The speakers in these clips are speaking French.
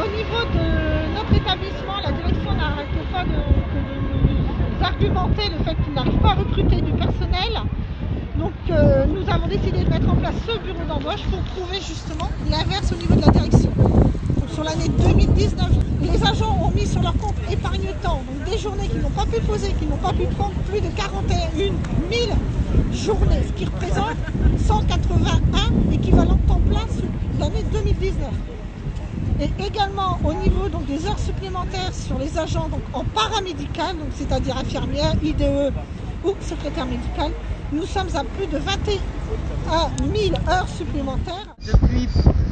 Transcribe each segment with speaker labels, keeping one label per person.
Speaker 1: au niveau de notre établissement, la direction n'arrête pas de, nous argumenter le fait qu'il n'arrive pas à recruter du personnel. Donc euh, nous avons décidé de mettre en place ce bureau d'embauche pour prouver justement l'inverse au niveau de la direction. Sur l'année 2019, les agents ont mis sur leur compte épargne-temps, des journées qu'ils n'ont pas pu poser, qu'ils n'ont pas pu prendre plus de 41 000 journées, ce qui représente 181 équivalents temps plein sur l'année 2019. Et également au niveau donc, des heures supplémentaires sur les agents donc, en paramédical, c'est-à-dire infirmière, IDE ou secrétaire médical, nous sommes à plus de 21 000 heures supplémentaires.
Speaker 2: Depuis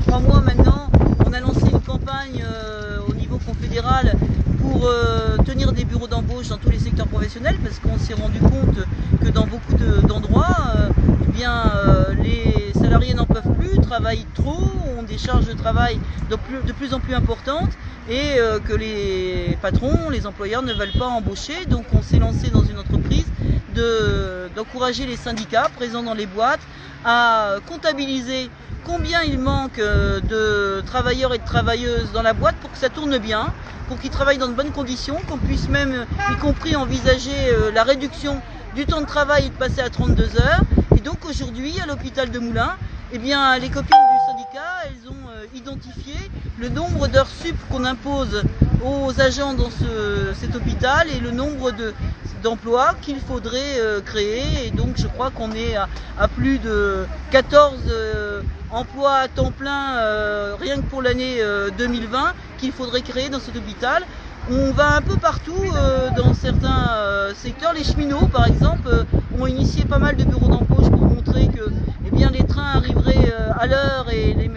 Speaker 2: trois mois maintenant, on a lancé une campagne euh, au niveau confédéral pour euh, tenir des bureaux d'embauche dans tous les secteurs professionnels parce qu'on s'est rendu compte que dans beaucoup d'endroits, euh, eh bien, travaillent trop, ont des charges de travail de plus, en plus importantes et que les patrons, les employeurs ne veulent pas embaucher. Donc on s'est lancé dans une entreprise d'encourager les syndicats présents dans les boîtes à comptabiliser combien il manque euh, de travailleurs et de travailleuses dans la boîte pour que ça tourne bien, pour qu'ils travaillent dans de bonnes conditions, qu'on puisse même, y compris, envisager euh, la réduction du temps de travail et de passer à 32 heures. Et donc aujourd'hui, à l'hôpital de Moulins, eh les copines du syndicat, elles ont euh, identifié le nombre d'heures sup qu'on impose aux agents dans cet hôpital et le nombre d'emplois qu'il faudrait euh, créer. Et donc je crois qu'on est à, plus de 14 euh, emplois à temps plein rien que pour l'année 2020 qu'il faudrait créer dans cet hôpital. On va un peu partout dans certains secteurs. Les cheminots, par exemple, ont initié pas mal de bureaux d'embauche pour montrer que eh bien, les trains arriveraient à l'heure et les,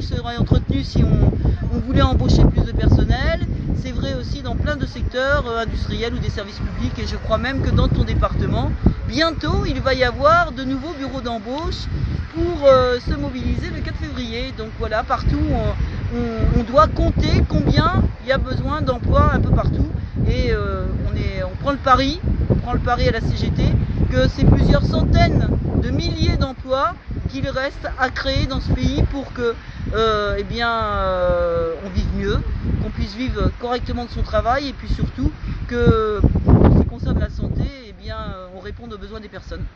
Speaker 2: locomotives seraient entretenues si on voulait embaucher plus de personnel c'est vrai aussi dans plein de secteurs euh, industriels ou des services publics et je crois même que dans ton département, bientôt il va y avoir de nouveaux bureaux d'embauche pour euh, se mobiliser le 4 février. Donc voilà, partout on, doit compter combien il y a besoin d'emplois un peu partout et euh, on prend le pari, on prend le pari à la CGT que c'est plusieurs centaines de milliers d'emplois qu'il reste à créer dans ce pays pour que eh bien, on vive mieux, qu'on puisse vivre correctement de son travail et puis surtout que, en ce qui concerne la santé, eh bien, on réponde aux besoins des personnes.